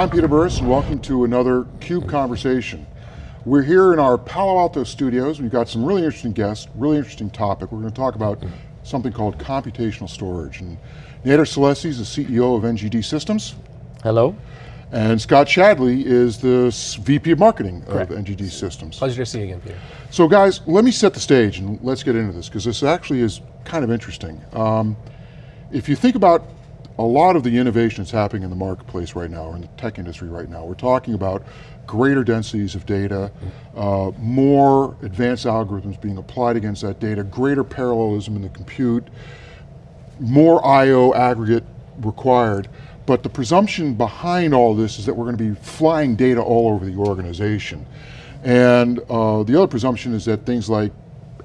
I'm Peter Burris and welcome to another CUBE Conversation. We're here in our Palo Alto studios. We've got some really interesting guests, really interesting topic. We're going to talk about something called computational storage. And Nader Salessi is the CEO of NGD Systems. Hello. And Scott Shadley is the VP of Marketing Correct. of NGD Systems. Pleasure to see you again, Peter. So guys, let me set the stage and let's get into this because this actually is kind of interesting. Um, if you think about a lot of the innovation that's happening in the marketplace right now, or in the tech industry right now, we're talking about greater densities of data, uh, more advanced algorithms being applied against that data, greater parallelism in the compute, more I.O. aggregate required, but the presumption behind all this is that we're going to be flying data all over the organization. And uh, the other presumption is that things like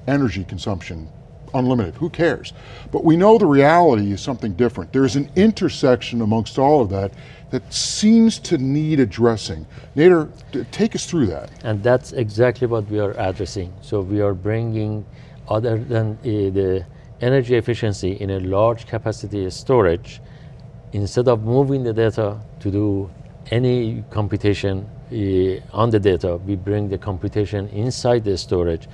energy consumption, unlimited, who cares? But we know the reality is something different. There's an intersection amongst all of that that seems to need addressing. Nader, take us through that. And that's exactly what we are addressing. So we are bringing, other than uh, the energy efficiency in a large capacity storage, instead of moving the data to do any computation uh, on the data, we bring the computation inside the storage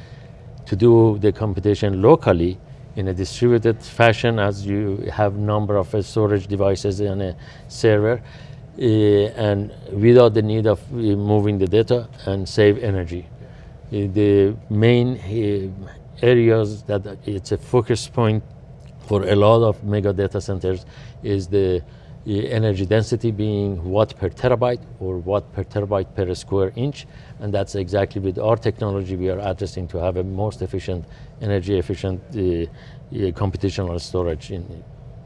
to do the computation locally in a distributed fashion as you have number of uh, storage devices in a server uh, and without the need of uh, moving the data and save energy. Uh, the main uh, areas that it's a focus point for a lot of mega data centers is the uh, energy density being watt per terabyte or watt per terabyte per square inch and that's exactly with our technology we are addressing to have a most efficient energy efficient uh, uh, computational storage in,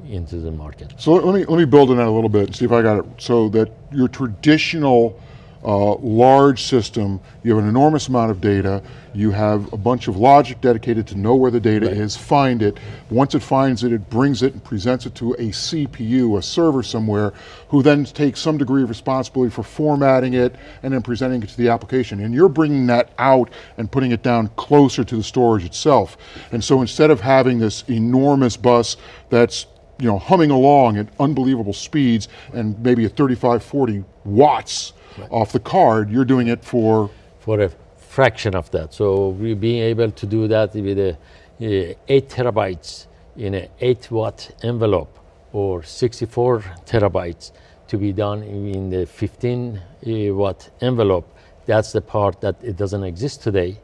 into the market. So let me, let me build on that a little bit and see if I got it. So that your traditional uh, large system, you have an enormous amount of data, you have a bunch of logic dedicated to know where the data Right. is, find it. Once it finds it, it brings it and presents it to a CPU, a server somewhere, who then takes some degree of responsibility for formatting it and then presenting it to the application. And you're bringing that out and putting it down closer to the storage itself. And so instead of having this enormous bus that's you know, humming along at unbelievable speeds and maybe at 35, 40 watts off the card, you're doing it for, for a fraction of that. So we being able to do that with a, uh, eight terabytes in an eight watt envelope or 64 terabytes to be done in the 15 uh, watt envelope. That's the part that it doesn't exist today.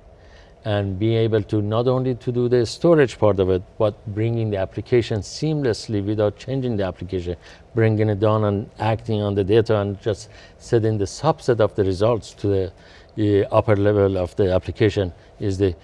And being able to not only to do the storage part of it, but bringing the application seamlessly without changing the application, bringing it down and acting on the data and just setting the subset of the results to the uh, upper level of the application is the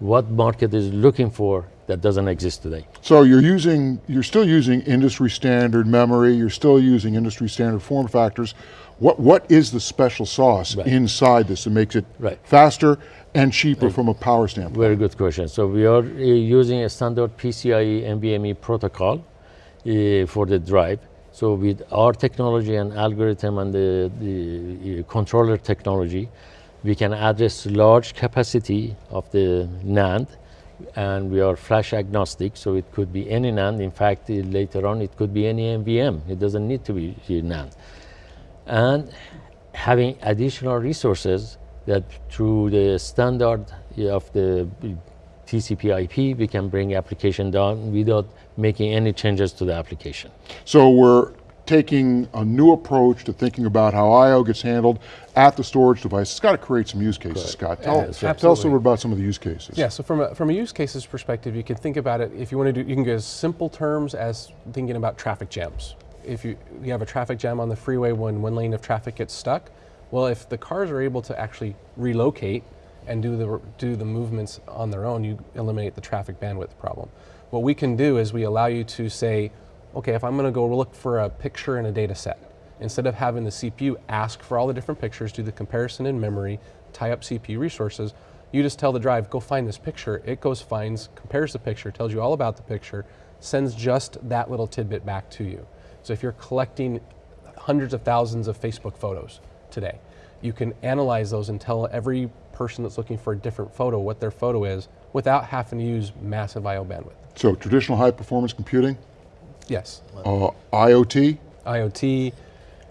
what market is looking for that doesn't exist today. so you're using, you're still using industry standard memory, you're still using industry standard form factors. What, what is the special sauce Right. inside this that makes it Right. faster and cheaper from a power standpoint? Very good question. So we are uh, using a standard PCIe NVMe protocol uh, for the drive. So with our technology and algorithm and the, the uh, controller technology, we can address large capacity of the NAND and we are flash agnostic, so it could be any NAND. In fact, later on, it could be any NVM. It doesn't need to be NAND and having additional resources that through the standard of the TCP IP, we can bring application down without making any changes to the application. So we're taking a new approach to thinking about how I.O. gets handled at the storage device. It's got to create some use cases, Scott. Tell, Yeah, tell us a little bit about some of the use cases. Yeah, so from a, from a use cases perspective, you can think about it, if you want to do, you can go as simple terms as thinking about traffic jams. If you, you have a traffic jam on the freeway when one lane of traffic gets stuck, well, if the cars are able to actually relocate and do the, do the movements on their own, you eliminate the traffic bandwidth problem. What we can do is we allow you to say, okay, if I'm going to go look for a picture in a data set, instead of having the CPU ask for all the different pictures, do the comparison in memory, tie up CPU resources, you just tell the drive, go find this picture. It goes, finds, compares the picture, tells you all about the picture, sends just that little tidbit back to you. So if you're collecting hundreds of thousands of Facebook photos today, you can analyze those and tell every person that's looking for a different photo what their photo is without having to use massive I.O. bandwidth. So traditional high performance computing, Yes. uh, IoT, IoT,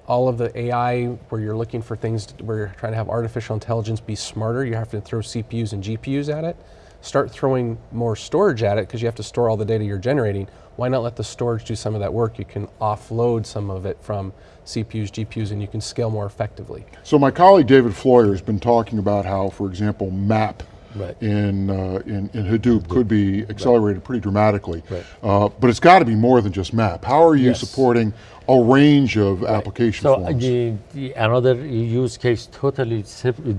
all of the AI where you're looking for things where you're trying to have artificial intelligence be smarter, you have to throw CPUs and GPUs at it. Start throwing more storage at it because you have to store all the data you're generating. Why not let the storage do some of that work? You can offload some of it from CPUs, GPUs, and you can scale more effectively. So my colleague David Floyer has been talking about how, for example, map Right. in, uh, in, in Hadoop could be accelerated pretty dramatically. Right. Uh, but it's got to be more than just map. How are you Yes. supporting a range of application So forms? the, the another use case totally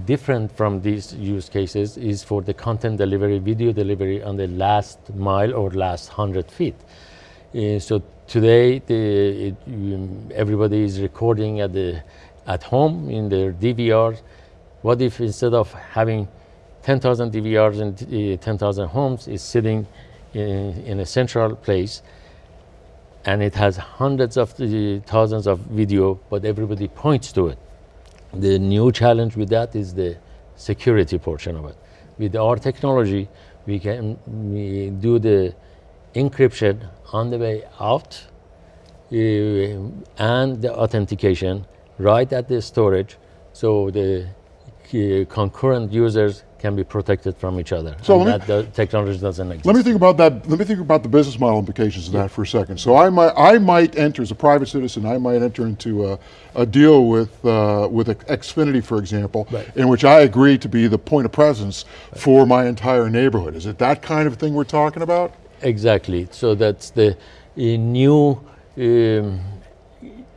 different from these use cases is for the content delivery, video delivery on the last mile or last hundred feet. Uh, so today, the, it, um, everybody is recording at the at home in their DVRs. What if instead of having 10,000 DVRs and uh, 10,000 homes, is sitting in, in a central place? and it has hundreds of thousands of video, but everybody points to it. The new challenge with that is the security portion of it. With our technology, we can we do the encryption on the way out uh, and the authentication right at the storage, so the concurrent users can be protected from each other. So me- that the technology doesn't exist. Let me think about that. Let me think about the business model implications of that for a second. So I might, I might enter as a private citizen. I might enter into a, a deal with uh, with Xfinity, for example, Right. in which I agree to be the point of presence for my entire neighborhood. Is it that kind of thing we're talking about? Exactly. So that's the new um,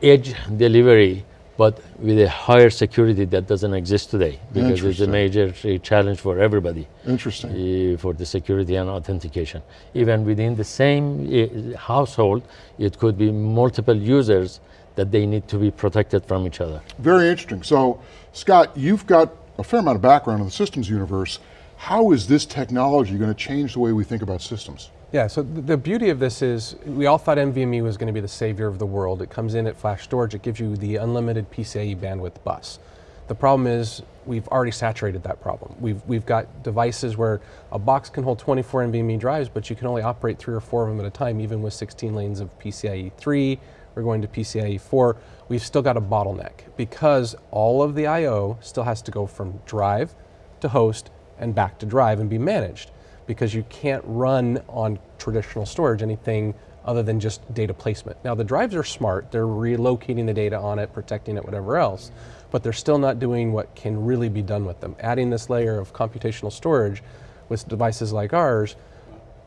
edge delivery, but with a higher security that doesn't exist today because it's a major uh, challenge for everybody Interesting. uh, for the security and authentication. Even within the same uh, household, it could be multiple users that they need to be protected from each other. Very interesting. So, Scott, you've got a fair amount of background in the systems universe. How is this technology going to change the way we think about systems? Yeah, so the beauty of this is we all thought NVMe was going to be the savior of the world. It comes in at flash storage, it gives you the unlimited PCIe bandwidth bus. The problem is we've already saturated that problem. We've, we've got devices where a box can hold 24 NVMe drives, but you can only operate three or four of them at a time, even with 16 lanes of PCIe 3. We're going to PCIe 4. We've still got a bottleneck because all of the I/O still has to go from drive to host and back to drive and be managed because you can't run on traditional storage anything other than just data placement. Now the drives are smart, they're relocating the data on it, protecting it, whatever else, but they're still not doing what can really be done with them. Adding this layer of computational storage with devices like ours,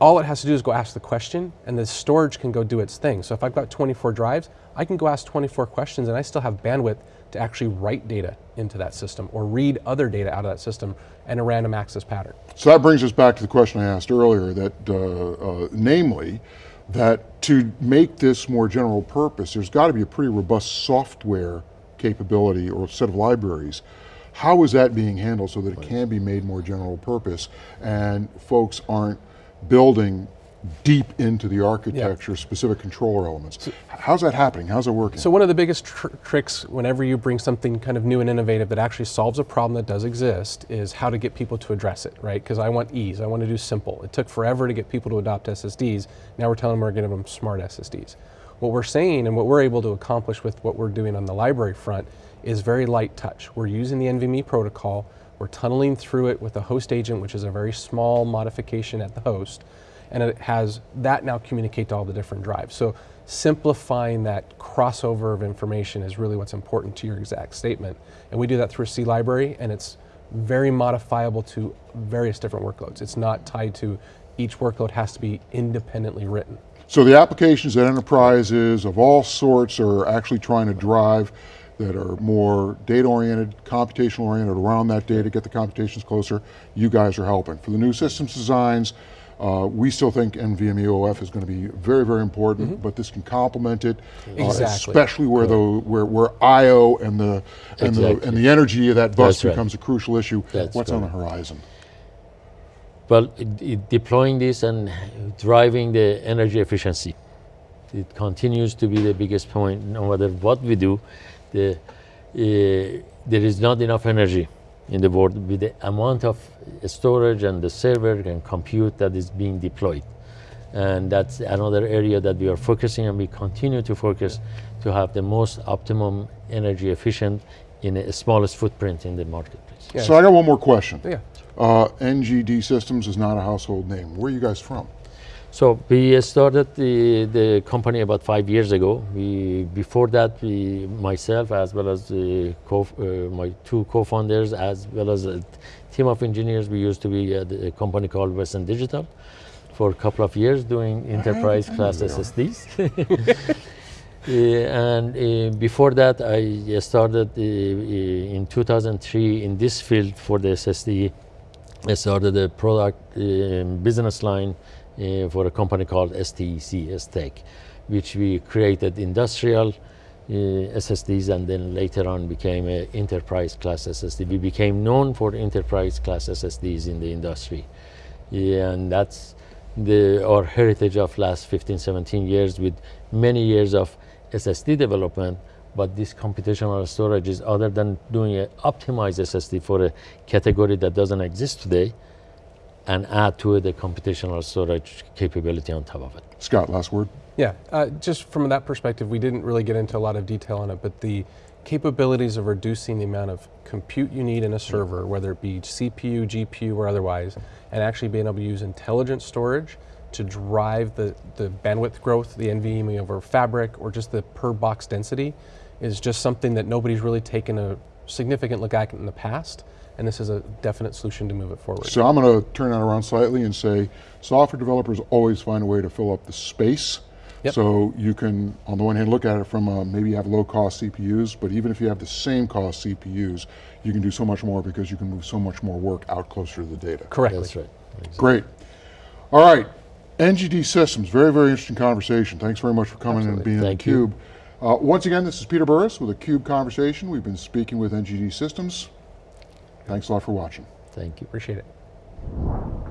all it has to do is go ask the question and the storage can go do its thing. So if I've got 24 drives, I can go ask 24 questions and I still have bandwidth to actually write data into that system or read other data out of that system in a random access pattern. So that brings us back to the question I asked earlier, that uh, uh, namely, that to make this more general purpose, there's got to be a pretty robust software capability or set of libraries. How is that being handled so that it can be made more general purpose and folks aren't building deep into the architecture specific controller elements? How's that happening? How's it working? So one of the biggest tr- tricks whenever you bring something kind of new and innovative that actually solves a problem that does exist is how to get people to address it, right? Because I want ease, I want to do simple. It took forever to get people to adopt SSDs. Now we're telling them we're going to give them smart SSDs. What we're saying and what we're able to accomplish with what we're doing on the library front is very light touch. We're using the NVMe protocol. We're tunneling through it with a host agent, which is a very small modification at the host and it has that now communicate to all the different drives. So simplifying that crossover of information is really what's important to your exact statement. And we do that through a C library and it's very modifiable to various different workloads. It's not tied to each workload has to be independently written. So the applications that enterprises of all sorts are actually trying to drive that are more data oriented, computational oriented around that data, to get the computations closer, you guys are helping. For the new systems designs, uh, we still think NVMe OF is going to be very, very important, but this can complement it, uh, Mm-hmm. Especially where the where, where I/O and the and the and the energy of that bus That's right. becomes a crucial issue. That's What's on the horizon? Well, it, it deploying this and driving the energy efficiency. It continues to be the biggest point. No matter what we do, the, uh, there is not enough energy in the world with the amount of storage and the server and compute that is being deployed. And that's another area that we are focusing and we continue to focus to have the most optimum energy efficient in a smallest footprint in the marketplace. Yeah. So I got one more question. Yeah. Uh, NGD Systems is not a household name. Where are you guys from? So we started the, the company about five years ago. We before that, we myself as well as the co, uh, my two co-founders as well as a team of engineers, we used to be at a company called Western Digital for a couple of years doing enterprise class SSDs. Uh, and uh, before that, I started uh, uh, in 2003 in this field for the SSD. I started a product um, business line uh, for a company called STEC, STEC, which we created industrial uh, SSDs and then later on became an enterprise class SSD. We became known for enterprise class SSDs in the industry. Yeah, and that's the, our heritage of last 15, 17 years with many years of SSD development, but this computational storage is other than doing an optimized SSD for a category that doesn't exist today, and add to it the computational storage capability on top of it. Scott, last word. Yeah, uh, just from that perspective, we didn't really get into a lot of detail on it, but the capabilities of reducing the amount of compute you need in a server, whether it be CPU, GPU, or otherwise, and actually being able to use intelligent storage to drive the, the bandwidth growth, the NVMe over fabric, or just the per box density, is just something that nobody's really taken a significant look at in the past, and this is a definite solution to move it forward. So I'm going to turn that around slightly and say software developers always find a way to fill up the space. Yep. So you can, on the one hand, look at it from uh, maybe you have low cost CPUs, but even if you have the same cost CPUs, you can do so much more because you can move so much more work out closer to the data. Correctly. That's right. Great. All right. NGD Systems, very, very interesting conversation. Thanks very much for coming and being Thank in you. theCUBE. Uh, once again, this is Peter Burris with a CUBE Conversation. We've been speaking with NGD Systems. Thanks a lot for watching. Thank you, appreciate it.